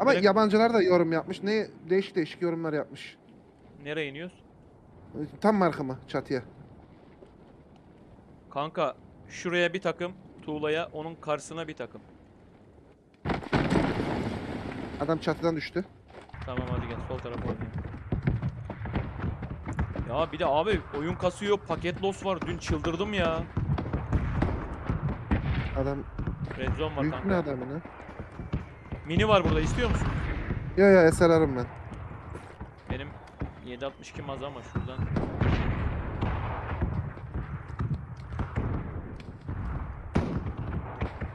Ama Direkt- yabancılar da yorum yapmış. Ne değişik değişik yorumlar yapmış. Nereye iniyoruz? Tam markama çatıya. Kanka şuraya bir takım. Tuğla'ya onun karşısına bir takım. Adam çatıdan düştü. Tamam hadi gel sol tarafa oynayalım. Ya bir de abi oyun kasıyor paket loss var dün çıldırdım ya. Adam Red zone var büyük ne kanka. adam ne? Mini var burada istiyor musun? Ya ya SLR'ım ben. Benim 762 maz ama şuradan.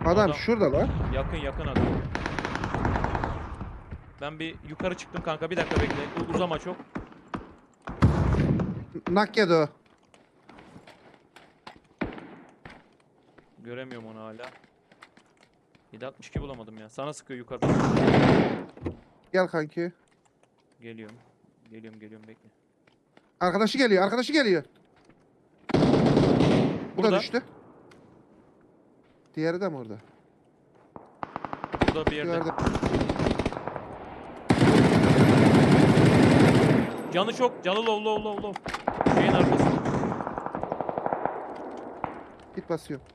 Adam, Adam- şurada lan. Yakın yakın adam. Ben bir yukarı çıktım kanka bir dakika bekle. Uzama çok. Nak yedi o. Göremiyorum onu hala. 762 bulamadım ya. Sana sıkıyor yukarıdan. Gel kanki. Geliyorum. Geliyorum geliyorum bekle. Arkadaşı geliyor, arkadaşı geliyor. Bu Burada. da düştü. Diğeri de mi orada? Burada bir yerde. Gördüm. Canı çok. Canı low low low low. Şeyin arkası. Git basıyorum.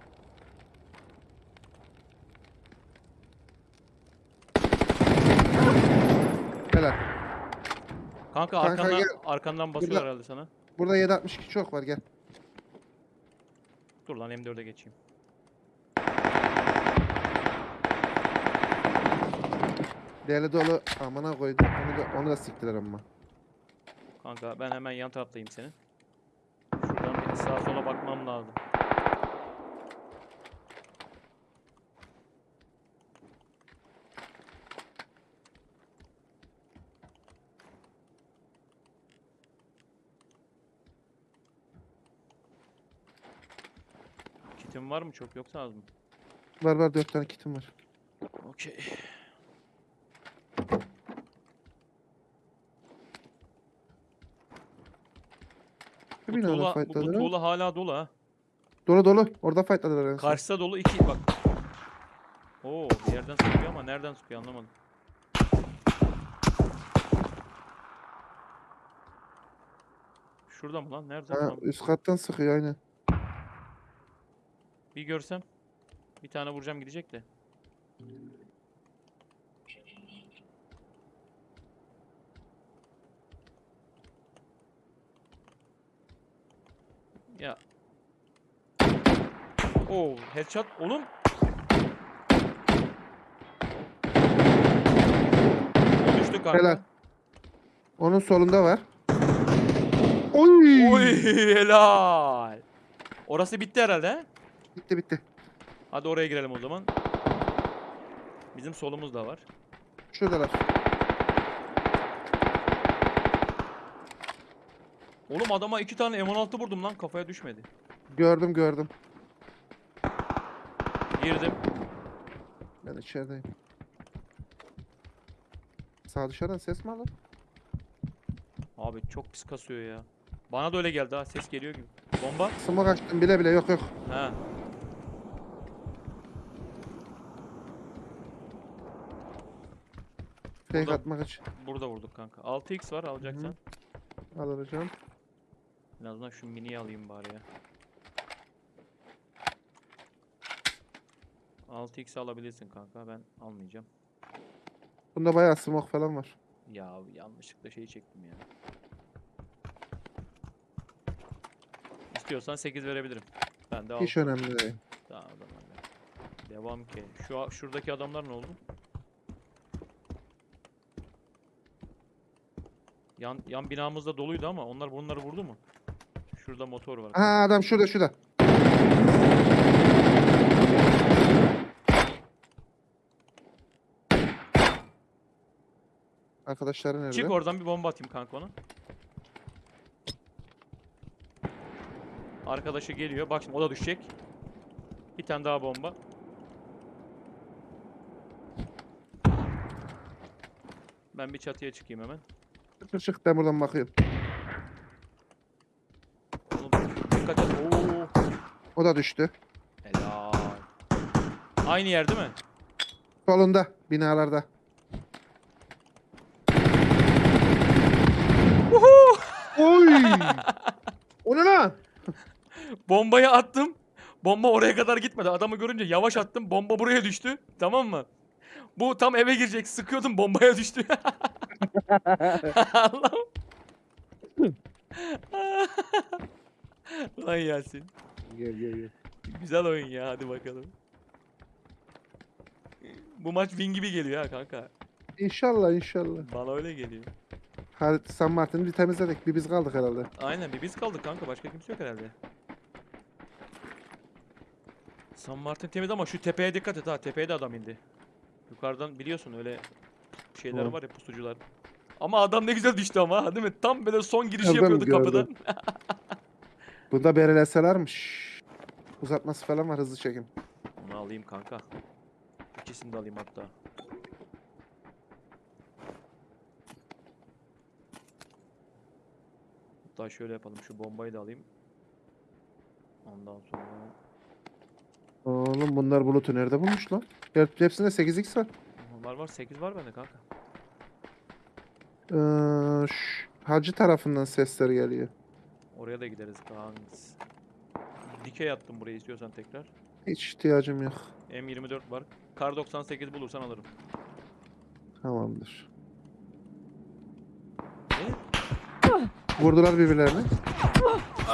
Helal. Kanka, Kanka arkandan, gel. arkandan basıyor Burada- herhalde sana. Burada 762 çok var gel. Dur lan M4'e geçeyim. Deli dolu amına koydum. Onu da, onu da siktiler ama. Kanka ben hemen yan taraftayım senin. Şuradan bir sağa sola bakmam lazım. Var mı çok yoksa az mı? Var var 4 tane kitim var. Okey. Bu binada tuğla, bu, bu tuğla hala dolu ha. Dolu dolu. Orada fightladılar en son. Karşıda dolu iki bak. Oo bir yerden sıkıyor ama nereden sıkıyor anlamadım. Şurada mı lan? Nerede? Ha, üst kattan sıkıyor aynen. Bir görsem bir tane vuracağım gidecek de. Ya. Oo, headshot oğlum. Düştü kanka. Helal. Onun solunda var. Oy! Oy helal. Orası bitti herhalde he? Bitti bitti. Hadi oraya girelim o zaman. Bizim solumuz da var. Şuradalar. Oğlum adama iki tane M16 vurdum lan kafaya düşmedi. Gördüm gördüm. Girdim. Ben içerideyim. Sağ dışarıdan ses mi aldın? Abi çok pis kasıyor ya. Bana da öyle geldi ha ses geliyor gibi. Bomba. Smoke açtım bile bile yok yok. Ha. Fake Burada- atmak için. Burada vurduk kanka. 6x var alacaksan. Alacağım. En azından şu miniyi alayım bari ya. 6x alabilirsin kanka ben almayacağım. Bunda bayağı smoke falan var. Ya yanlışlıkla şeyi çektim ya. İstiyorsan 8 verebilirim. Ben de al. Hiç önemli değil. Tamam o zaman ya. Devam ki. Şu a- şuradaki adamlar ne oldu? Yan yan binamızda doluydu ama onlar bunları vurdu mu? Şurada motor var. Ha adam şurada şurada. Arkadaşları nerede? Çık oradan bir bomba atayım kanka ona. Arkadaşı geliyor. Bak şimdi o da düşecek. Bir tane daha bomba. Ben bir çatıya çıkayım hemen çık çık ben buradan bakıyorum. O da düştü. Helal. Aynı yer değil mi? Solunda binalarda. Oy! o ne lan? Bombayı attım. Bomba oraya kadar gitmedi. Adamı görünce yavaş attım. Bomba buraya düştü. Tamam mı? Bu tam eve girecek. Sıkıyordum bombaya düştü. Allah'ım. Lan Yasin. Gel gel gel. Güzel oyun ya. Hadi bakalım. Bu maç win gibi geliyor ha kanka. İnşallah inşallah. Bana öyle geliyor. Hadi San Martin'i bir temizledik. Bir biz kaldık herhalde. Aynen bir biz kaldık kanka. Başka kimse yok herhalde. San Martin temiz ama şu tepeye dikkat et ha. Tepeye de adam indi. Yukarıdan biliyorsun öyle şeyler Doğru. var ya pusucular. Ama adam ne güzel düştü ama değil mi? Tam böyle son giriş Gördüm, yapıyordu gördüm. kapıdan. Bunda bereleselermiş. Uzatması falan var hızlı çekim. Onu alayım kanka. İkisini de alayım hatta. Hatta şöyle yapalım. Şu bombayı da alayım. Ondan sonra... Oğlum bunlar bulutu nerede bulmuş lan? Hepsinde 8x var. Var var 8 var bende kanka. Ee, şu hacı tarafından sesler geliyor. Oraya da gideriz kanks. Dikey attım buraya istiyorsan tekrar. Hiç ihtiyacım yok. M24 var. Kar 98 bulursan alırım. Tamamdır. Ne? Vurdular birbirlerini.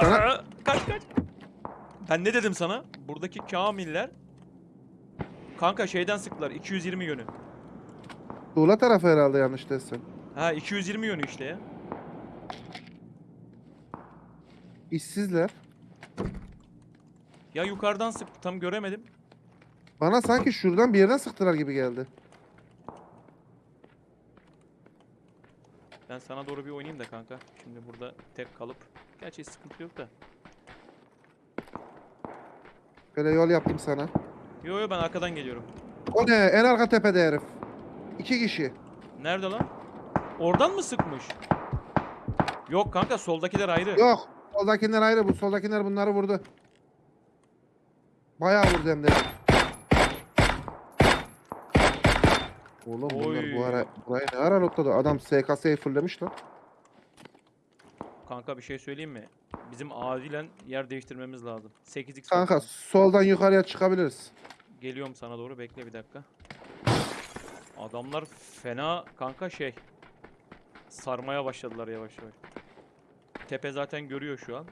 Sana- Aa, kaç kaç. Ben ne dedim sana? Buradaki kamiller Kanka şeyden sıktılar 220 yönü. Tuğla tarafı herhalde yanlış desem. Ha 220 yönü işte ya. İşsizler. Ya yukarıdan sıktı tam göremedim. Bana sanki şuradan bir yerden sıktılar gibi geldi. Ben sana doğru bir oynayayım da kanka. Şimdi burada tek kalıp. Gerçi sıkıntı yok da. Böyle yol yaptım sana. Yo yo ben arkadan geliyorum. O ne? En arka tepede herif. İki kişi. Nerede lan? Oradan mı sıkmış? Yok kanka soldakiler ayrı. Yok. Soldakiler ayrı bu. Soldakiler bunları vurdu. Bayağı vurdu hem de. Oğlum bunlar Oy. bu ara burayı ne ara lootladı? Adam SKS'yi fulllemiş lan. Kanka bir şey söyleyeyim mi? Bizim acilen yer değiştirmemiz lazım. 8x Kanka soldan yukarıya çıkabiliriz. Geliyorum sana doğru bekle bir dakika. Adamlar fena kanka şey. Sarmaya başladılar yavaş yavaş. Tepe zaten görüyor şu an.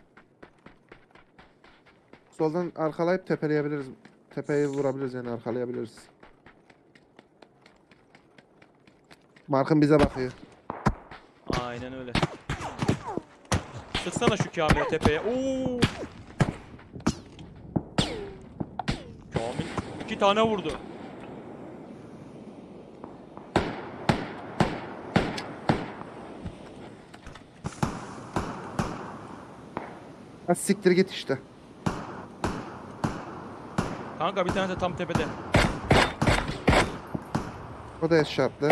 Soldan arkalayıp tepeleyebiliriz. Tepeyi vurabiliriz yani arkalayabiliriz. Markın bize bakıyor. Aynen öyle. Sıksana şu Kamil'e tepeye. Oo! Kamil iki tane vurdu. Ha siktir git işte. Kanka bir tane de tam tepede. O da eşartlı.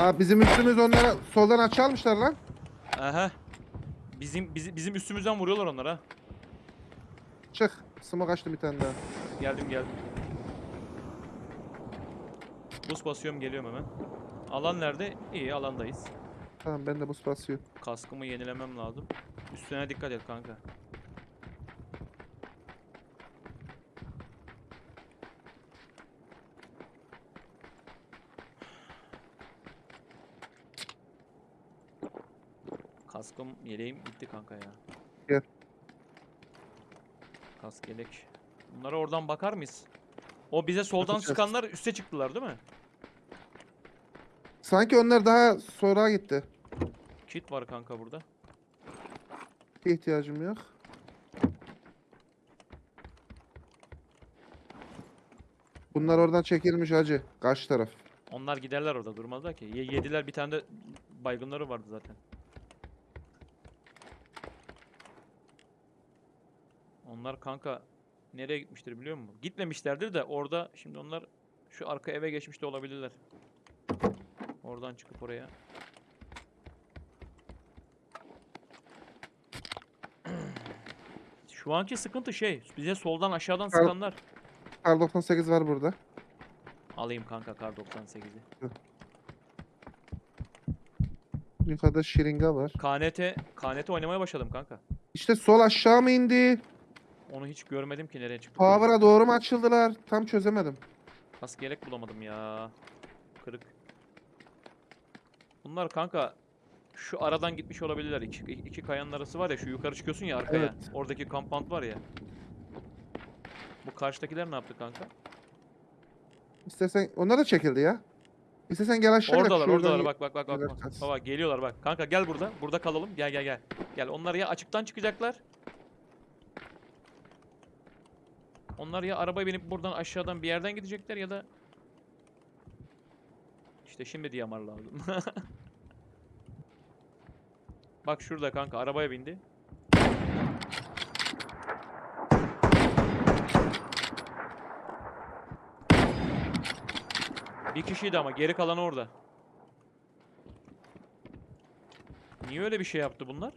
Aa bizim üstümüz onlara soldan açalmışlar lan. Aha. Bizim bizi- bizim üstümüzden vuruyorlar onlar ha. Çık. Smoke açtım bir tane daha. Geldim geldim. Buz basıyorum geliyorum hemen. Alan nerede? İyi alandayız. Tamam ben de buz basıyor. Kaskımı yenilemem lazım. Üstüne dikkat et kanka. Kaskım yeleğim gitti kanka ya. Gel. Kask yelek. Bunlara oradan bakar mıyız? O bize soldan Bakacağız. sıkanlar üste çıktılar değil mi? Sanki onlar daha sonra gitti. Kit var kanka burada. Bir ihtiyacım yok. Bunlar oradan çekilmiş hacı. Karşı taraf. Onlar giderler orada durmazlar ki. Ye- yediler bir tane de baygınları vardı zaten. Onlar kanka nereye gitmiştir biliyor musun? Gitmemişlerdir de orada şimdi onlar şu arka eve geçmiş de olabilirler. Oradan çıkıp oraya. Şu anki sıkıntı şey, bize soldan aşağıdan Kar- sıkanlar. Kar 98 var burada. Alayım kanka kar 98'i. Hı. Yukarıda şiringa var. KNT, KNT oynamaya başladım kanka. İşte sol aşağı mı indi? Onu hiç görmedim ki nereye çıktı. Power'a doğru mu açıldılar? Tam çözemedim. Yelek bulamadım ya. Kırık. Bunlar kanka şu aradan gitmiş olabilirler. İki, iki kayanın arası var ya şu yukarı çıkıyorsun ya arkaya. Evet. Oradaki kampant var ya. Bu karşıdakiler ne yaptı kanka? İstersen onlar da çekildi ya. İstersen gel aşağı. Oradalar oradalar bak bak bak bak. bak. Baba geliyorlar bak. Kanka gel burada. Burada kalalım. Gel gel gel. Gel onlar ya açıktan çıkacaklar. Onlar ya arabaya binip buradan aşağıdan bir yerden gidecekler ya da işte şimdi diyamar lazım. Bak şurada kanka arabaya bindi. Bir kişiydi ama geri kalan orada. Niye öyle bir şey yaptı bunlar?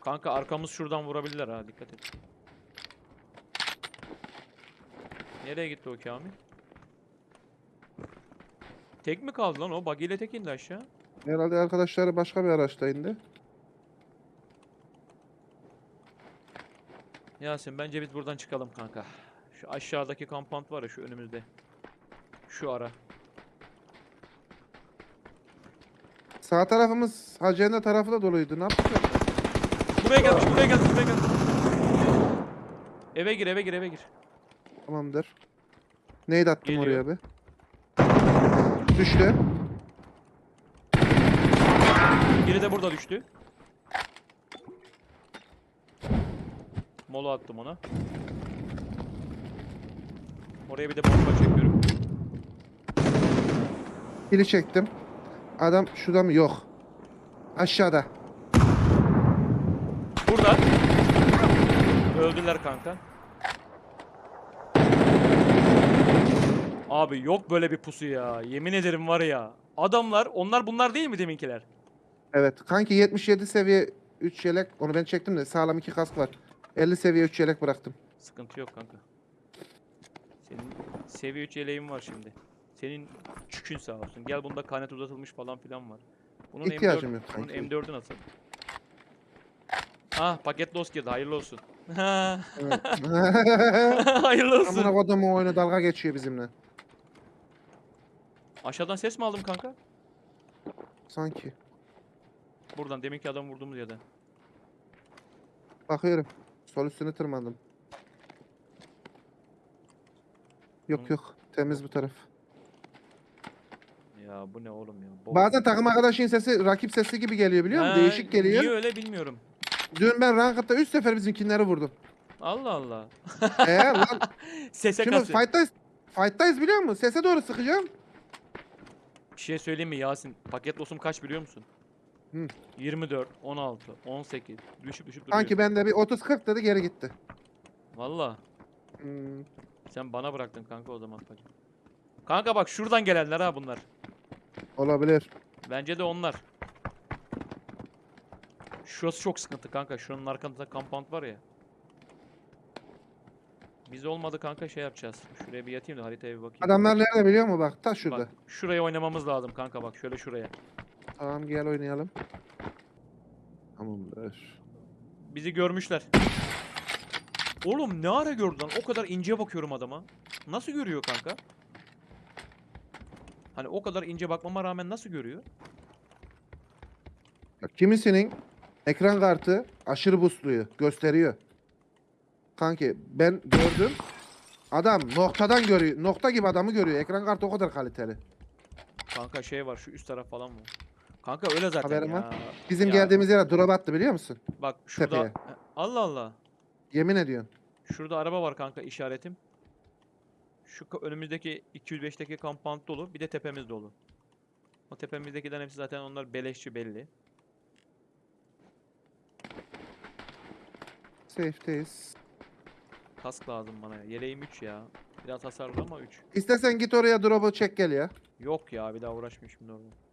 Kanka arkamız şuradan vurabilirler ha dikkat et. Nereye gitti o Kamil? Tek mi kaldı lan o? Buggy ile tek indi aşağı. Herhalde arkadaşları başka bir araçta indi. Yasin bence biz buradan çıkalım kanka. Şu aşağıdaki kampant var ya şu önümüzde. Şu ara. Sağ tarafımız Hacenda tarafı da doluydu. Ne yaptık? Buraya gelmiş, buraya gelmiş, buraya gelmiş. Eve gir, eve gir, eve gir. Tamamdır. Neydi attım Geliyor. oraya be? Düştü. Biri de burada düştü. Mola attım ona. Oraya bir de bomba çekiyorum. Pili çektim. Adam şurada mı? Yok. Aşağıda. Burada. Öldüler kanka. Abi yok böyle bir pusu ya. Yemin ederim var ya. Adamlar, onlar bunlar değil mi deminkiler? Evet. Kanki 77 seviye 3 yelek. Onu ben çektim de sağlam 2 kask var. 50 seviye 3 yelek bıraktım. Sıkıntı yok kanka. Senin seviye 3 yeleğin var şimdi. Senin çükün sağ olsun. Gel bunda kanet uzatılmış falan filan var. Bunun İhtiyacım M4, yok Bunun kanki. M4'ü nasıl? Ah paket loss girdi. Hayırlı olsun. Evet. Hayırlı olsun. Amına kodumun oyunu dalga geçiyor bizimle. Aşağıdan ses mi aldım kanka? Sanki. Buradan deminki adam vurduğumuz yerden. Bakıyorum. Sol üstüne tırmandım. Yok Hı. yok. Temiz bu taraf. Ya bu ne oğlum ya? Bol- Bazen takım arkadaşın sesi rakip sesi gibi geliyor biliyor musun? Ha, Değişik geliyor. Niye öyle bilmiyorum. Dün ben ranked'da 3 sefer bizimkinleri vurdum. Allah Allah. Eee lan Sese şimdi kasıyor. fight'tayız. Fight'tayız biliyor musun? Sese doğru sıkacağım. Bir şey söyleyeyim mi Yasin? Paket loss'um kaç biliyor musun? Hı. 24, 16, 18. Düşüp düşüp duruyor. Sanki bende bir 30-40 dedi geri gitti. Valla. Hmm. Sen bana bıraktın kanka o zaman. Kanka bak şuradan gelenler ha bunlar. Olabilir. Bence de onlar. Şurası çok sıkıntı kanka. Şunun arkasında compound var ya. Biz olmadı kanka şey yapacağız. Şuraya bir yatayım da haritaya bir bakayım. Adamlar nerede biliyor musun? Bak ta şurada. Bak şuraya oynamamız lazım kanka bak şöyle şuraya. Tamam gel oynayalım. Tamamdır. Bizi görmüşler. Oğlum ne ara gördü lan? O kadar ince bakıyorum adama. Nasıl görüyor kanka? Hani o kadar ince bakmama rağmen nasıl görüyor? Bak, kimisinin ekran kartı aşırı busluyor. Gösteriyor. Kanki ben gördüm. Adam noktadan görüyor. Nokta gibi adamı görüyor. Ekran kartı o kadar kaliteli. Kanka şey var şu üst taraf falan mı? Kanka öyle zaten Haberim ya. var. Bizim Ya geldiğimiz yere drop attı biliyor musun? Bak şurada. tepeye. Allah Allah. Yemin ediyorum. Şurada araba var kanka işaretim. Şu ka- önümüzdeki 205'teki kampant dolu. Bir de tepemiz dolu. O tepemizdekilerin hepsi zaten onlar beleşçi belli. Safe'teyiz. Kask lazım bana ya. Yeleğim 3 ya. Biraz hasarlı ama 3. İstersen git oraya drop'u çek gel ya. Yok ya bir daha uğraşmayayım şimdi orada.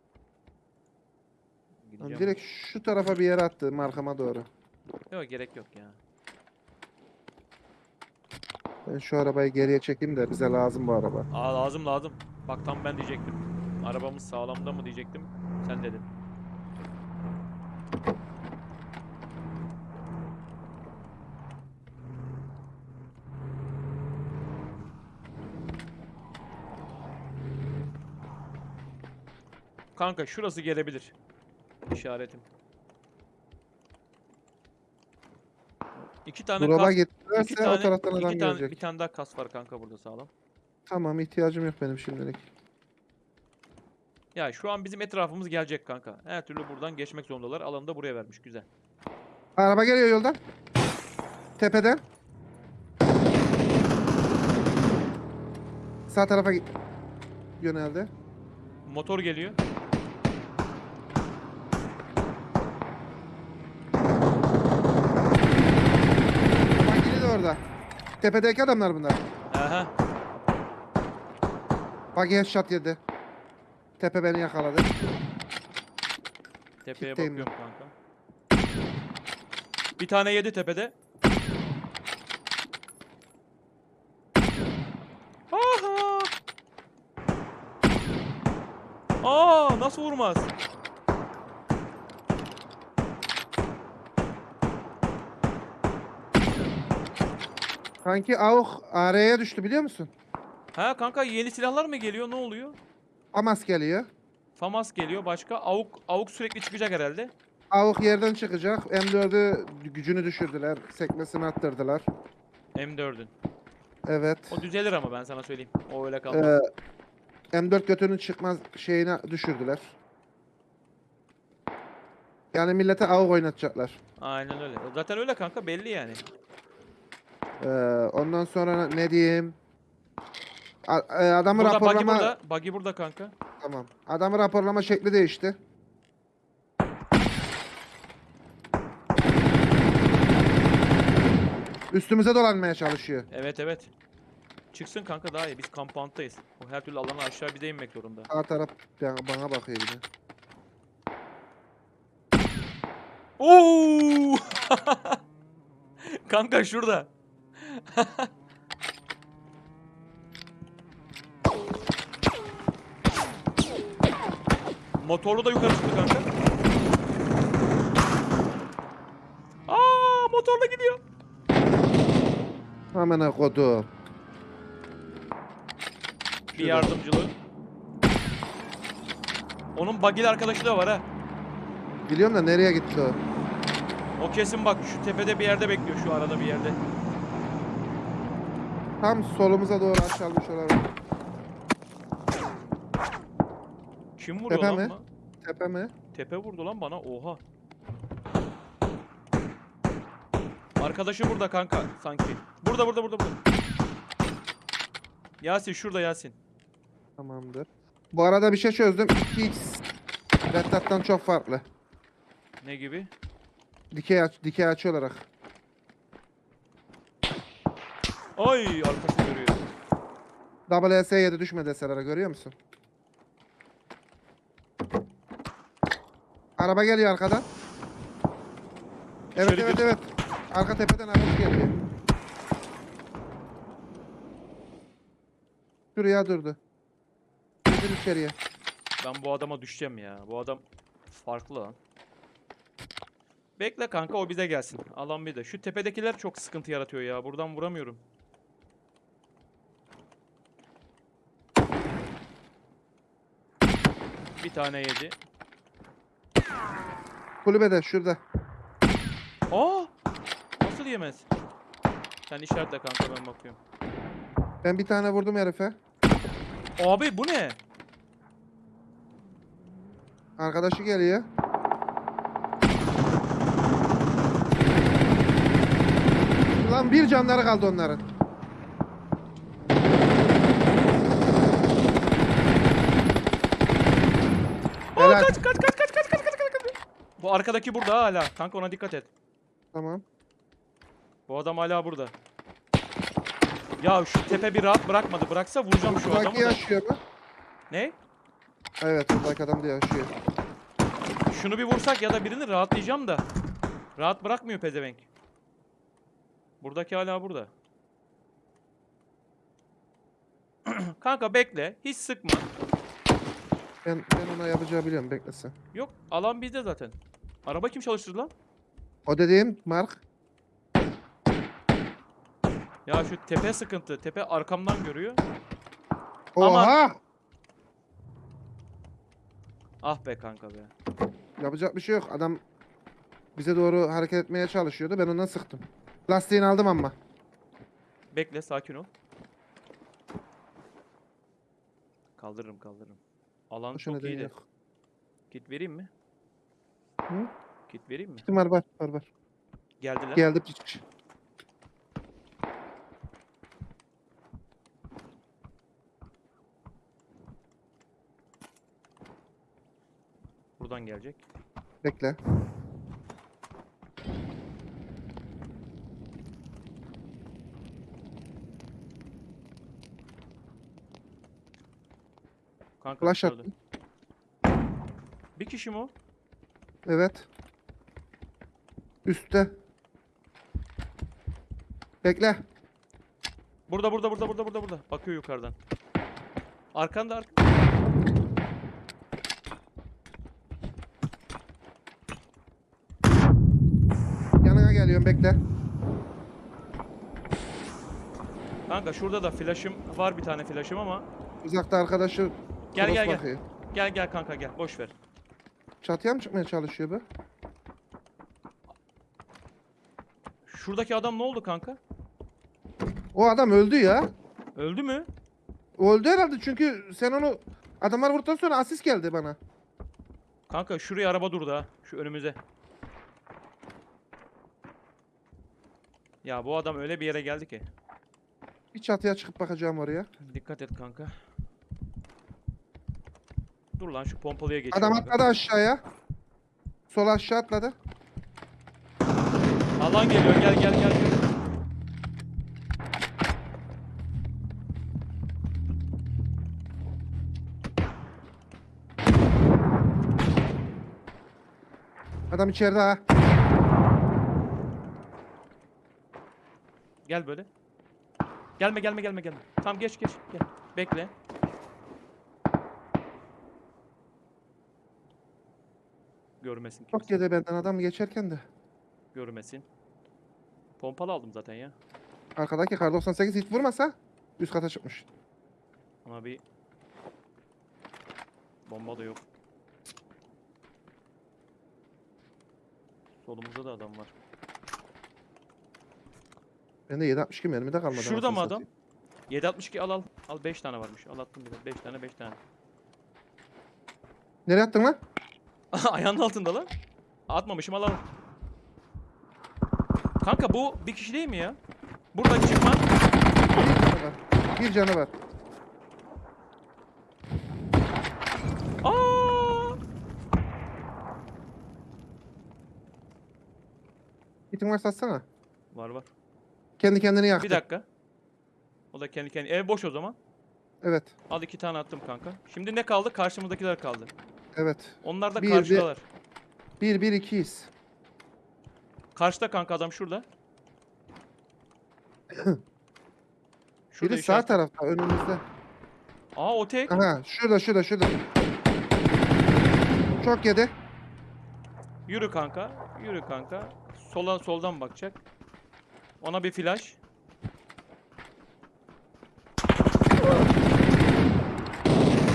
Lan Gideceğim. Direkt şu tarafa bir yere attı markama doğru. Yok gerek yok ya. Ben şu arabayı geriye çekeyim de bize lazım bu araba. Aa lazım lazım. Bak tam ben diyecektim. Arabamız sağlamda mı diyecektim. Sen dedin. Kanka şurası gelebilir. İşaretim. İki tane Drop'a kas, iki gittilerse o tane, taraftan iki adam tane, gelecek. bir tane daha kas var kanka burada sağlam. Tamam ihtiyacım yok benim şimdilik. Ya şu an bizim etrafımız gelecek kanka. Her türlü buradan geçmek zorundalar. Alanı da buraya vermiş. Güzel. Araba geliyor yoldan. Tepeden. Sağ tarafa git. Yöneldi. Motor geliyor. Bak de orada. Tepedeki adamlar bunlar. Aha. Bak headshot yedi. Tepe beni yakaladı. Tepeye Kitleyim bakıyorum kanka. Bir tane yedi tepede. Aha! Aa, nasıl vurmaz? Kanki AUK araya düştü biliyor musun? Ha kanka yeni silahlar mı geliyor? Ne oluyor? Amas geliyor. FAMAS geliyor. Başka AUK AUK sürekli çıkacak herhalde. AUK yerden çıkacak. M4'ü gücünü düşürdüler. Sekmesini arttırdılar. M4'ün. Evet. O düzelir ama ben sana söyleyeyim. O öyle kaldı. Ee, M4 götünün çıkmaz şeyini düşürdüler. Yani millete AUK oynatacaklar. Aynen öyle. Zaten öyle kanka belli yani. Ee, ondan sonra ne diyeyim? A- e, adamı Burada buggy raporlama burada. Buggy burada kanka. tamam. Adamı raporlama şekli değişti. Üstümüze dolanmaya çalışıyor. Evet evet. Çıksın kanka daha iyi. Biz compound'dayız. O her türlü alanı aşağı bize inmek zorunda. Sağ taraf bana bana bakıyor bir de. Oo! kanka şurada. Motorlu da yukarı çıktı kanka. Aa, motorla gidiyor. Hemen kodu. Bir yardımcılığı. Onun bagil arkadaşı da var ha. Biliyorum da nereye gitti o? O kesin bak şu tepede bir yerde bekliyor şu arada bir yerde. Tam solumuza doğru aşağılmış olabilir. Kim vuruyor Tepe lan mi? bana? Tepe mi? Tepe vurdu lan bana. Oha. Arkadaşı burada kanka sanki. Burada burada burada burada. Yasin şurada Yasin. Tamamdır. Bu arada bir şey çözdüm. 2x Red çok farklı. Ne gibi? Dikey aç, dikey açı olarak. Ay arkası görüyor. WS7 düşme deselere görüyor musun? Araba geliyor arkadan. Evet İçeri evet gir. evet. Arka tepeden araba geliyor. Şuraya durdu. Girdim içeriye. Ben bu adama düşeceğim ya. Bu adam farklı lan. Bekle kanka o bize gelsin. Alan bir de. Şu tepedekiler çok sıkıntı yaratıyor ya. Buradan vuramıyorum. Bir tane yedi. Kulübede şurada. Aa! Nasıl yemez? Sen işaretle kanka ben bakıyorum. Ben bir tane vurdum herife. Abi bu ne? Arkadaşı geliyor. Lan bir canları kaldı onların. Kaç kaç kaç kaç kaç kaç kaç kaç kaç. Bu arkadaki burada hala. Kanka ona dikkat et. Tamam. Bu adam hala burada. Ya şu tepe bir rahat bırakmadı. Bıraksa vuracağım şu Buradaki adamı da. yaşıyor mu? Ne? Evet buradaki adam da yaşıyor. Şunu bir vursak ya da birini rahatlayacağım da. Rahat bırakmıyor pezevenk. Buradaki hala burada. Kanka bekle. Hiç sıkma. Ben, ben ona yapacağı biliyorum beklesin. Yok alan bizde zaten. Araba kim çalıştırdı lan? O dediğim Mark. Ya şu tepe sıkıntı. Tepe arkamdan görüyor. Ama- Oha! Ah be kanka be. Yapacak bir şey yok. Adam bize doğru hareket etmeye çalışıyordu. Ben ondan sıktım. Lastiğini aldım ama. Bekle sakin ol. Kaldırırım kaldırırım. Alan Boşuna çok iyi değil de. yok. Kit vereyim mi? Hı? Kit vereyim mi? Kim var var var var. Geldiler. Geldi piç. Buradan gelecek. Bekle. Kanka Flash dışarıda. attım. Bir kişi mi o? Evet. Üstte. Bekle. Burada burada burada burada burada burada. Bakıyor yukarıdan. Arkanda ark. Yanına geliyorum bekle. Kanka şurada da flash'ım var bir tane flash'ım ama Uzakta arkadaşı Gel, cross gel, gel. bakıyor. gel gel kanka gel boş ver. Çatıya mı çıkmaya çalışıyor bu? Şuradaki adam ne oldu kanka? O adam öldü ya. Öldü mü? O öldü herhalde çünkü sen onu adamlar vurduktan sonra asist geldi bana. Kanka şuraya araba durdu ha. Şu önümüze. Ya bu adam öyle bir yere geldi ki. Bir çatıya çıkıp bakacağım oraya. Dikkat et kanka. Dur lan şu pompalıya geç. Adam atladı aşağıya. Sol aşağı atladı. Alan geliyor gel gel gel. gel. Adam içeride ha. Gel böyle. Gelme gelme gelme gelme. Tamam geç geç gel. Bekle. Görmesin Çok kimse. yedi benden adam geçerken de. Görmesin. Pompalı aldım zaten ya. Arkadaki kar 98 hiç vurmasa üst kata çıkmış. Ama bir bomba da yok. Solumuzda da adam var. Bende 762 mermi de kalmadı. Şurada mı adam? satayım. 762 al al. Al 5 tane varmış. Al attım bir de. 5 tane 5 tane. Nereye attın lan? Ayağının altında lan. Atmamışım al al. Kanka bu bir kişi değil mi ya? Buradan çıkma. Bir canı var. Aa! Gitin varsa atsana. Var var. Kendi kendini yaktı. Bir dakika. O da kendi kendi. Ev boş o zaman. Evet. Al iki tane attım kanka. Şimdi ne kaldı? Karşımızdakiler kaldı. Evet. Onlar da Bir, karşıdalar. 1 1 2'yiz. Karşıda kanka adam şurada. Şurada Biri sağ işaret- tarafta önümüzde. Aa o tek. Aha şurada şurada şurada. Çok yedi. Yürü kanka. Yürü kanka. Sola soldan bakacak. Ona bir flash.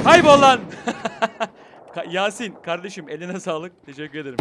Kaybol lan. Yasin kardeşim eline sağlık. Teşekkür ederim.